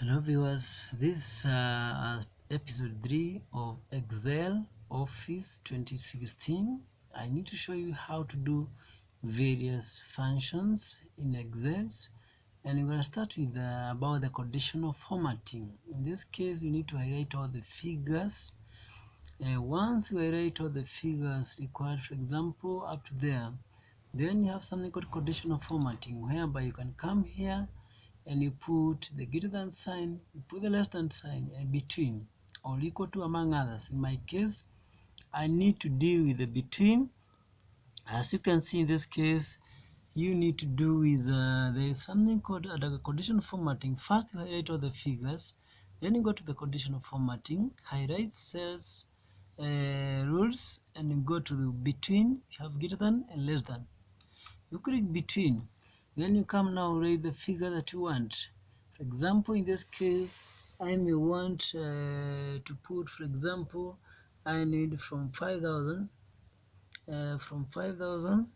Hello viewers, this is uh, episode 3 of Excel Office 2016. I need to show you how to do various functions in Excel and we're going to start with uh, about the conditional formatting. In this case, you need to highlight all the figures. Uh, once you highlight all the figures required, for example, up to there, then you have something called conditional formatting whereby you can come here and you put the greater than sign, you put the less than sign, and between, or equal to among others. In my case, I need to deal with the between. As you can see in this case, you need to do with, uh, there is something called uh, conditional formatting. First, you highlight all the figures, then you go to the conditional formatting, highlight cells, uh, rules, and you go to the between, you have greater than and less than. You click between, then you come now write the figure that you want. For example in this case I may want uh, to put for example I need from 5000 uh, from 5000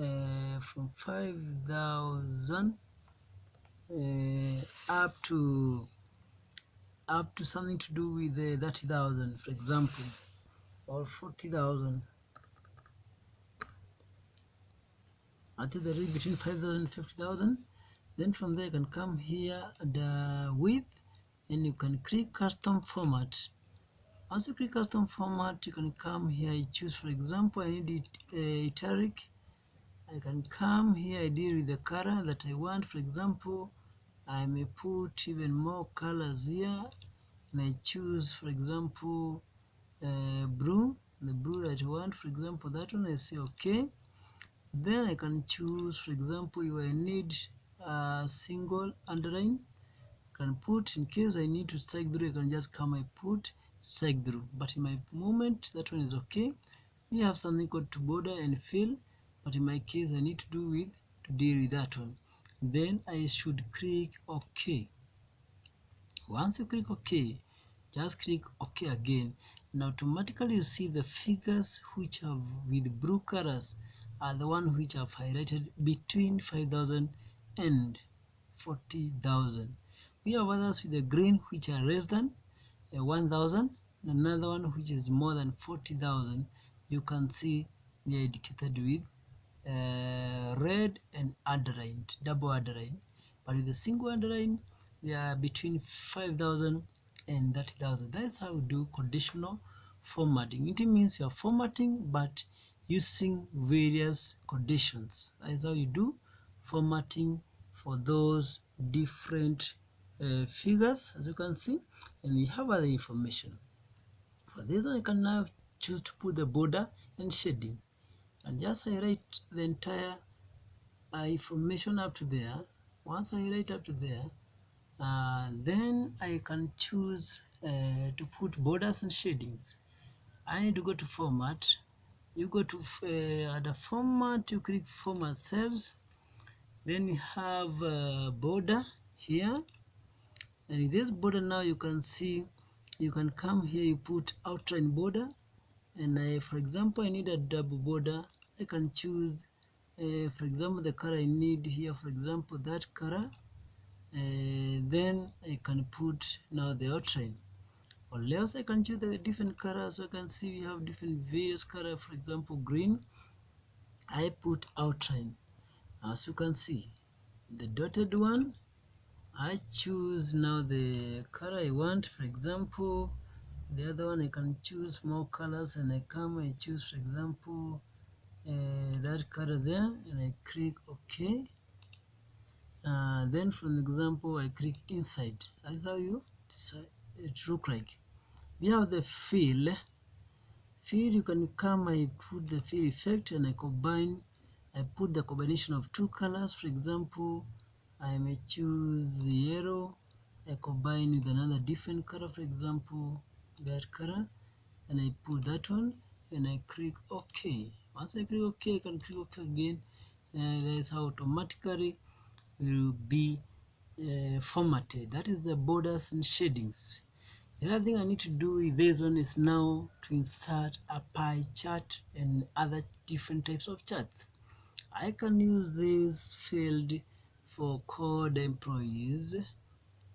uh, from 5000 uh, up to up to something to do with the 30,000 for example or 40,000 until the range between 5000 and 50000 then from there you can come here the width and you can click custom format. Once you click custom format you can come here you choose for example I need it uh, italic. I can come here I deal with the color that I want. For example I may put even more colors here. And I choose for example uh, blue the blue that I want. For example that one I say okay then I can choose for example if I need a single underline I can put in case I need to strike through I can just come I put strike through. But in my moment that one is okay. We have something called to border and fill but in my case I need to do with to deal with that one. Then I should click OK. Once you click OK just click OK again. And automatically you see the figures which have with blue colors are the one which I've highlighted between 5,000 and 40,000. We have others with the green which are less than uh, 1,000 another one which is more than 40,000 you can see they are indicated with uh, red and underlined, double underline. But with a single underline, they are between 5,000 and 30,000. That's how we do conditional formatting. It means you are formatting, but using various conditions. That is how you do formatting for those different uh, figures as you can see and we have other information. For this one I can now choose to put the border and shading and just highlight the entire uh, information up to there. Once I write up to there uh, then I can choose uh, to put borders and shadings. I need to go to format you go to uh, the format you click format cells. Then you have a border here. And this border now you can see you can come here you put outline border. And I, for example I need a double border. I can choose uh, for example the color I need here for example that color. Uh, then I can put now the outline or I can choose the different colors so you can see we have different various colors for example green I put outline. As you can see the dotted one I choose now the color I want. For example the other one I can choose more colors and I come I choose for example uh, that color there and I click OK. Uh, then from example I click inside. That's how you decide it look like we have the fill. Fill you can come I put the fill effect and I combine I put the combination of two colors. For example I may choose yellow. I combine with another different color for example that color and I put that one and I click OK. Once I click OK I can click OK again and that is how automatically will be uh, formatted. That is the borders and shadings the other thing I need to do with this one is now to insert a pie chart and other different types of charts. I can use this field for code employees.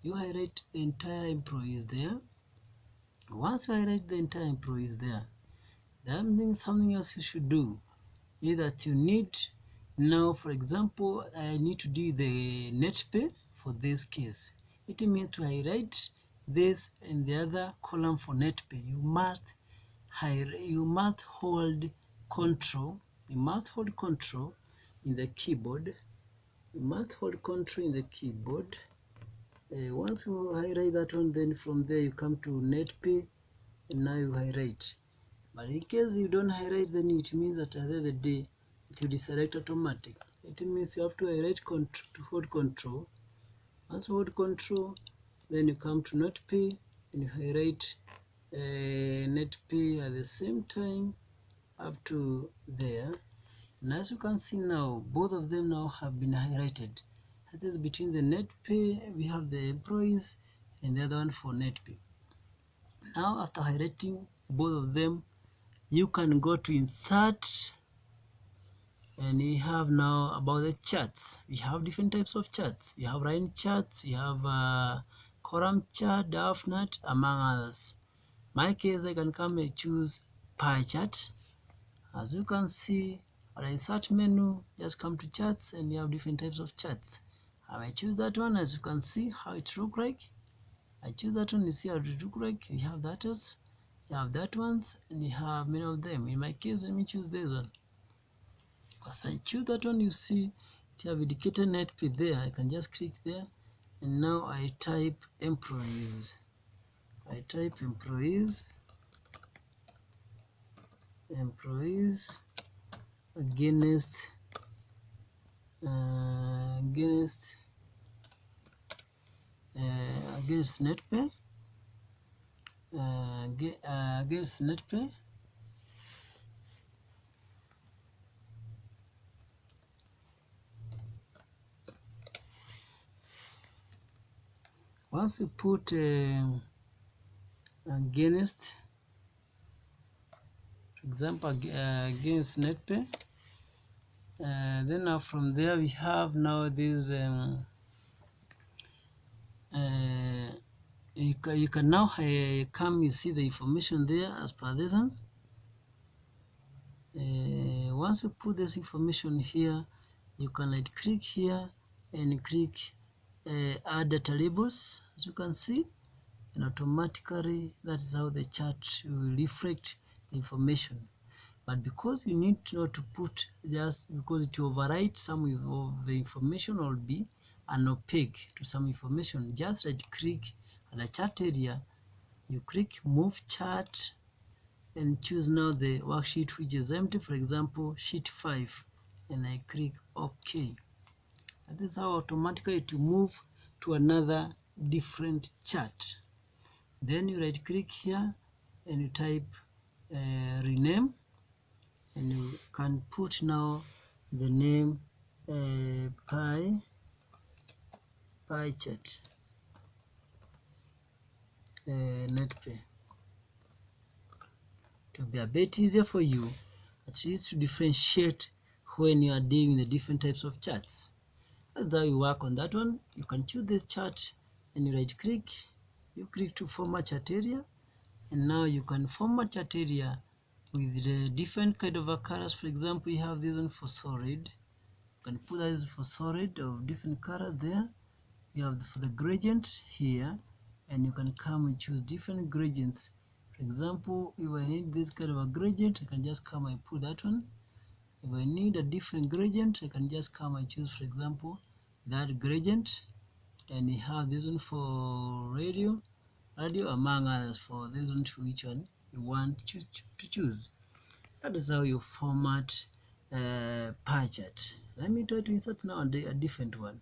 You highlight entire employees there. Once you highlight the entire employees there then something else you should do. Is that you need now for example I need to do the net pay for this case. It means to highlight this and the other column for net pay. You must hire, you must hold control you must hold control in the keyboard you must hold control in the keyboard. Uh, once you highlight that one then from there you come to net pay and now you highlight but in case you don't highlight then it means that at the end of the day it will deselect automatic. It means you have to highlight control to hold control. Once you hold control then you come to net pay and you highlight uh, net pay at the same time up to there. And as you can see now both of them now have been highlighted. That is between the net pay we have the employees and the other one for net pay now after highlighting both of them you can go to insert and we have now about the charts. We have different types of charts. We have line charts we have uh, chart doughnut among others. My case I can come and choose pie chart. As you can see on insert menu just come to charts and you have different types of charts. I may choose that one? As you can see how it look like. I choose that one you see how it look like. You have that else you have that ones and you have many of them. In my case let me choose this one. As I choose that one you see it have net pay there. I can just click there and now I type employees. I type employees. Employees. Against uh, against uh, against net pay uh, against net once you put uh, against for example uh, against net pay uh, then now from there we have now this um, uh, you, can, you can now uh, come you see the information there as per this one. Uh, once you put this information here you can right click here and click uh, add data labels as you can see and automatically that is how the chart will reflect the information. But because you need not to put just because will overwrite some of the information or be an opaque to some information just right click at the chart area you click move chart and choose now the worksheet which is empty for example sheet 5 and I click OK and this is how automatically to move to another different chart. Then you right click here and you type uh, rename. And you can put now the name uh, pie pie chart. Uh, netpay to be a bit easier for you at least to differentiate when you are dealing the different types of charts how you work on that one you can choose this chart and you right click you click to format chart area and now you can format chart area with the different kind of colors. For example you have this one for solid. You can put this for solid of different color there. You have the, for the gradient here and you can come and choose different gradients. For example if I need this kind of a gradient I can just come and put that one if I need a different gradient I can just come and choose for example that gradient. And you have this one for radio radio among others for this one to which one you want to choose, to choose. that is how you format uh, pie chart. Let me try to insert now a different one.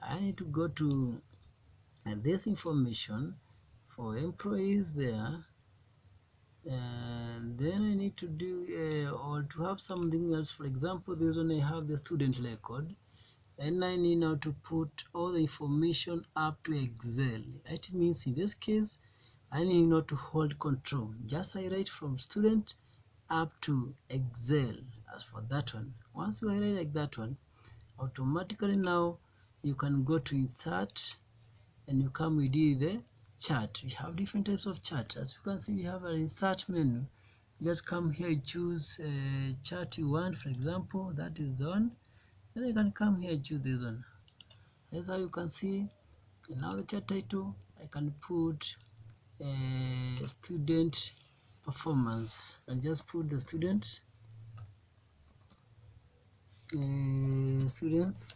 I need to go to uh, this information for employees there and then I need to do uh, or to have something else. For example this one I have the student record. And I need now to put all the information up to Excel. It means in this case I need not to hold control. Just I write from student up to Excel. As for that one once you write like that one automatically now you can go to insert and you come with the chart we have different types of chart as you can see we have an insert menu. Just come here choose a chart you want for example that is the one then you can come here choose this one. How you can see now the chart title I can put uh, student performance. And just put the student uh, students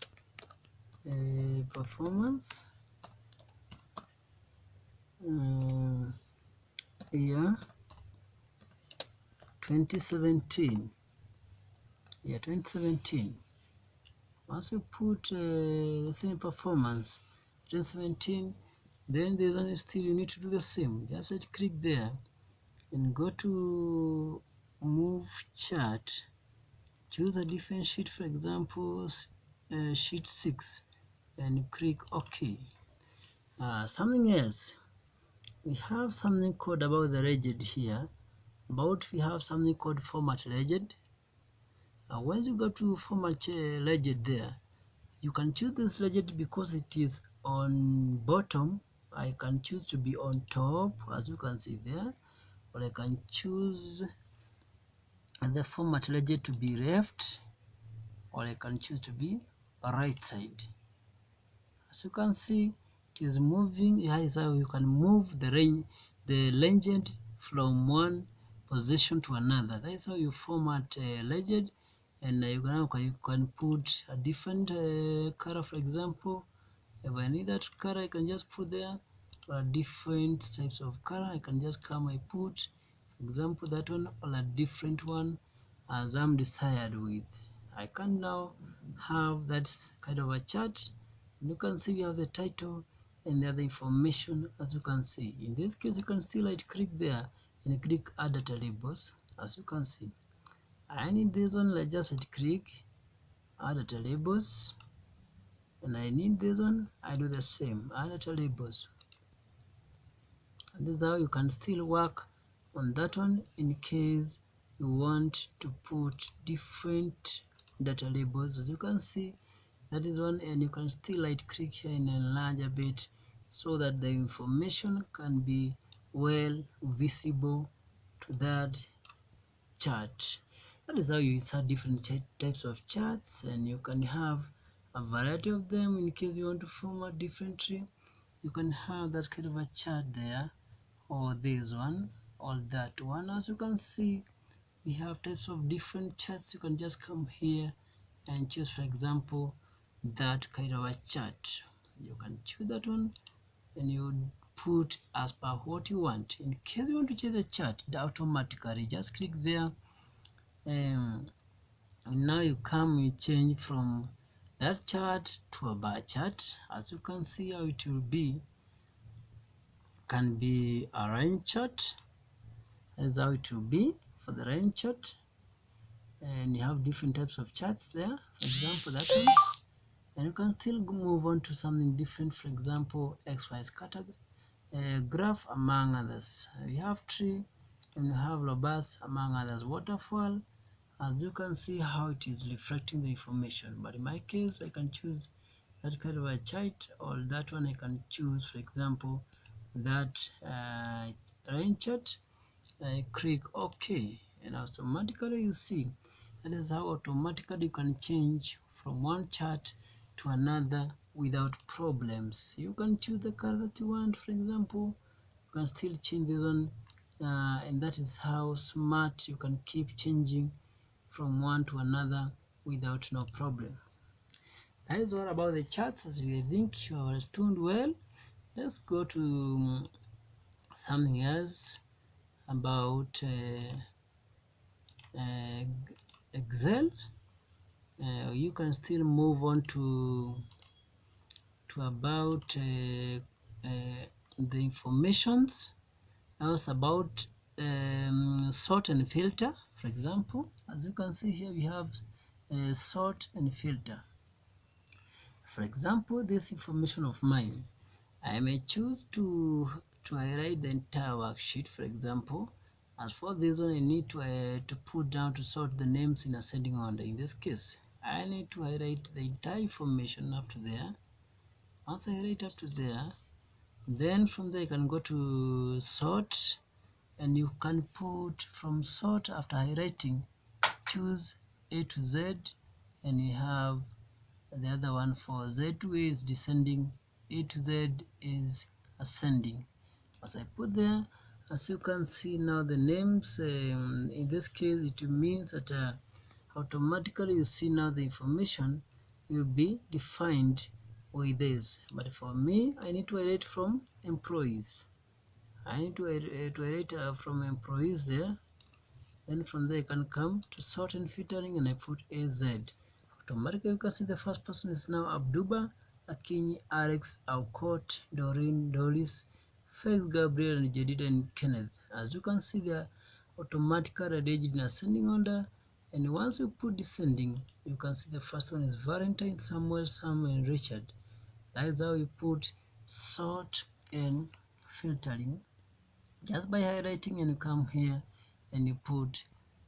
uh, performance uh, year 2017 yeah 2017 once you put uh, the same performance 2017 then the one still you need to do the same. Just right click there and go to move chart. Choose a different sheet for example uh, sheet 6 and click ok uh, something else we have something called about the legend here about we have something called format legend. Uh, once you go to format legend there you can choose this legend because it is on bottom. I can choose to be on top as you can see there or I can choose the format legend to be left or I can choose to be right side. As you can see it is moving is how you can move the range the legend from one position to another. That is how you format a legend and you can, you can put a different uh, color for example if I need that color I can just put there or a different types of color I can just come I put for example that one or a different one as I'm desired with. I can now have that kind of a chart. You can see we have the title and the other information as you can see. In this case you can still right click there and click add data labels as you can see. I need this one like just right click add data labels. And I need this one I do the same add data labels. And this is how you can still work on that one in case you want to put different data labels. As you can see that is one and you can still right click here and enlarge a bit so that the information can be well visible to that chart. That is how you insert different types of charts and you can have a variety of them in case you want to format differently you can have that kind of a chart there or this one or that one. As you can see we have types of different charts. You can just come here and choose for example that kind of a chart. You can choose that one and you put as per what you want. In case you want to change the chart it automatically just click there. Um, and now you come you change from that chart to a bar chart. As you can see how it will be can be a line chart. That's how it will be for the line chart. And you have different types of charts there. For example that one and you can still move on to something different for example xy scatter uh, graph among others. We have tree and we have robust among others. Waterfall as you can see how it is reflecting the information. But in my case I can choose that kind of a chart or that one I can choose for example that uh, rain chart. I click OK and automatically you see that is how automatically you can change from one chart to another without problems. You can choose the color that you want for example. You can still change this one uh, and that is how smart you can keep changing from one to another without no problem. That is all about the charts as we think you have understood well. Let's go to um, something else about uh, uh, Excel uh, you can still move on to to about uh, uh, the informations. Else about um, sort and filter for example. As you can see here we have uh, sort and filter. For example this information of mine. I may choose to to highlight the entire worksheet for example. As for this one I need to uh, to put down to sort the names in ascending order. In this case I need to highlight the entire information up to there. Once I write up to there then from there you can go to sort and you can put from sort after highlighting choose A to Z and you have the other one for Z to A is descending A to Z is ascending. As I put there as you can see now the names um, in this case it means that uh, automatically you see now the information will be defined with this. But for me I need to edit from employees. I need to, uh, to edit uh, from employees there. Then from there you can come to sort and filtering and I put AZ automatically you can see the first person is now Abduba Akinyi Alex Alcott Doreen Doris Faith Gabriel and Jedida and Kenneth. As you can see they are automatically arranged in ascending order and once you put descending you can see the first one is Valentine Samuel Samuel and Richard. That is how you put sort and filtering. Just by highlighting and you come here and you put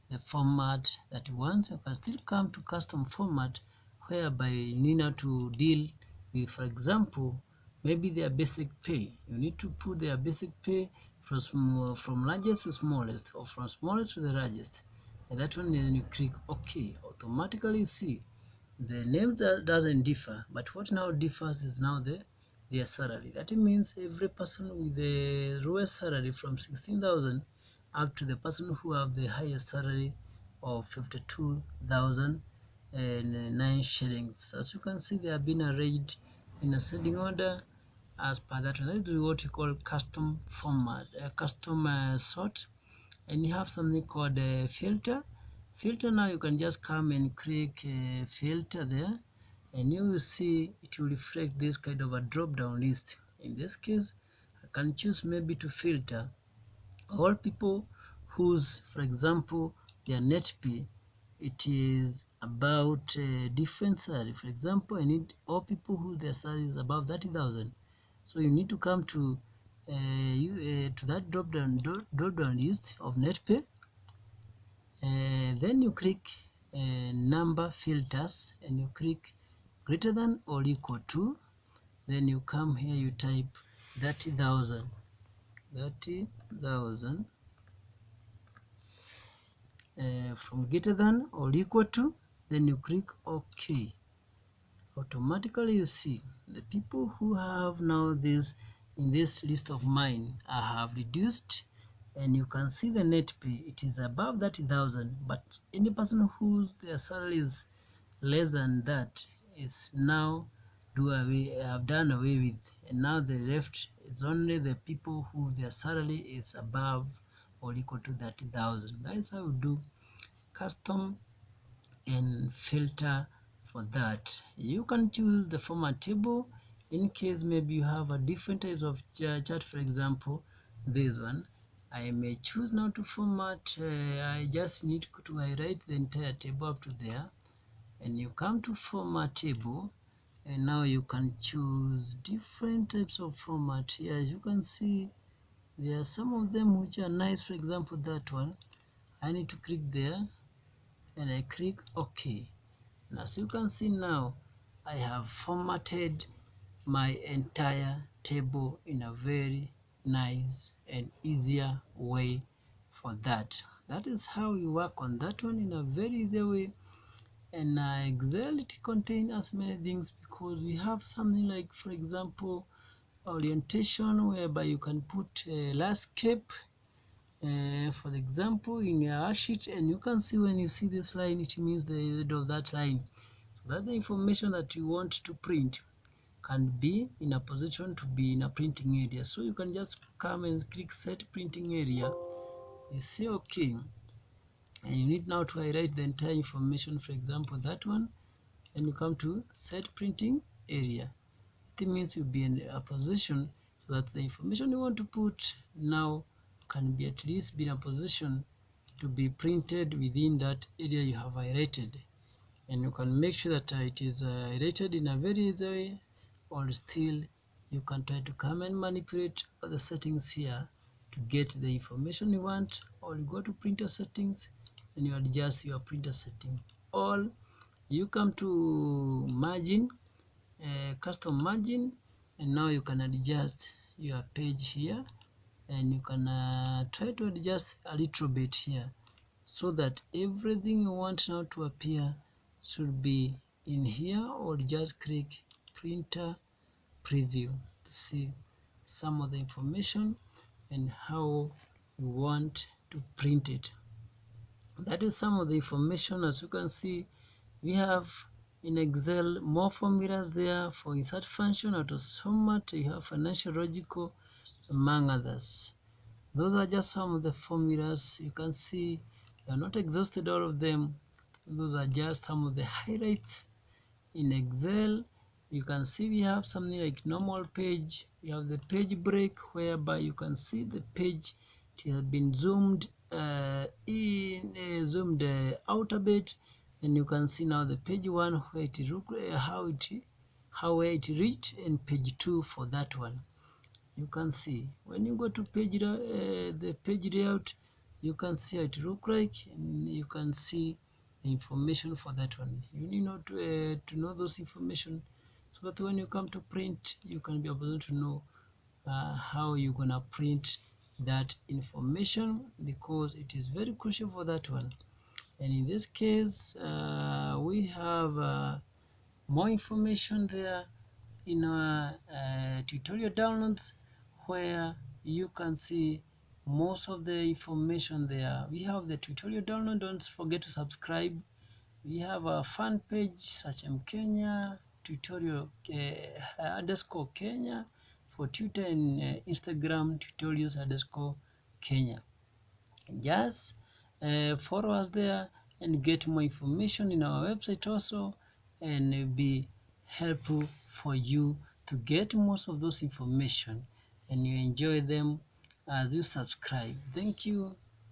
the format that you want. You can still come to custom format whereby you need to deal with for example maybe their basic pay. You need to put their basic pay from from largest to smallest or from smallest to the largest and that one then you click ok. Automatically you see the name that doesn't differ but what now differs is now the their salary. That means every person with the lowest salary from 16,000 up to the person who have the highest salary of 52,009 shillings. As you can see they have been arranged in ascending order as per that. That is what you call custom format. A custom uh, sort and you have something called a filter. Filter now you can just come and click a filter there. And you will see it will reflect this kind of a drop down list. In this case I can choose maybe to filter. All people whose for example their net pay it is about uh, different salary. For example I need all people who their salary is above 30,000 so you need to come to you, uh, to that drop down drop down list of net pay uh, then you click number filters and you click greater than or equal to then you come here you type 30,000 30,000 uh, from greater than or equal to then you click OK. Automatically you see the people who have now this in this list of mine I have reduced and you can see the net pay. It is above 30,000 but any person whose their salary is less than that is now do away have done away with. And now the left is only the people who their salary is above or equal to 30,000 that is how we do custom and filter for that. You can choose the format table in case maybe you have a different type of chart for example this one I may choose now to format uh, I just need to highlight the entire table up to there. And you come to format table and now you can choose different types of format. Here as you can see there are some of them which are nice. For example that one I need to click there and I click OK now as you can see now I have formatted my entire table in a very nice and easier way for that. That is how you work on that one in a very easy way. And uh, excel it contains as many things because we have something like for example orientation whereby you can put a landscape uh, for example in your sheet and you can see when you see this line it means the head of that line. So that's the information that you want to print can be in a position to be in a printing area. So you can just come and click set printing area. You say okay. And you need now to highlight the entire information for example that one. And you come to set printing area. It means you'll be in a position so that the information you want to put now can be at least be in a position to be printed within that area you have highlighted. And you can make sure that it is uh, highlighted in a very easy way or still you can try to come and manipulate the settings here to get the information you want. Or you go to printer settings and you adjust your printer setting. Or you come to margin uh, custom margin and now you can adjust your page here. And you can uh, try to adjust a little bit here so that everything you want now to appear should be in here. Or just click printer preview to see some of the information and how you want to print it. That is some of the information. As you can see we have in excel more formulas there for insert function autosomat you have financial logical among others. Those are just some of the formulas. You can see I are not exhausted all of them. Those are just some of the highlights in excel you can see we have something like normal page. You have the page break whereby you can see the page. It has been zoomed uh, in uh, zoomed uh, out a bit. And you can see now the page one where it look uh, how it how it reached and page two for that one. You can see. When you go to page uh, the page layout you can see it look like and you can see the information for that one. You need not uh, to know those information that when you come to print you can be able to know uh, how you're gonna print that information because it is very crucial for that one. And in this case uh, we have uh, more information there in our uh, tutorial downloads where you can see most of the information there. We have the tutorial download. Don't forget to subscribe. We have a fan page such as Kenya tutorial uh, underscore Kenya. For Twitter and uh, Instagram tutorials underscore Kenya. Just uh, follow us there and get more information in our website also and be helpful for you to get most of those information and you enjoy them as you subscribe. Thank you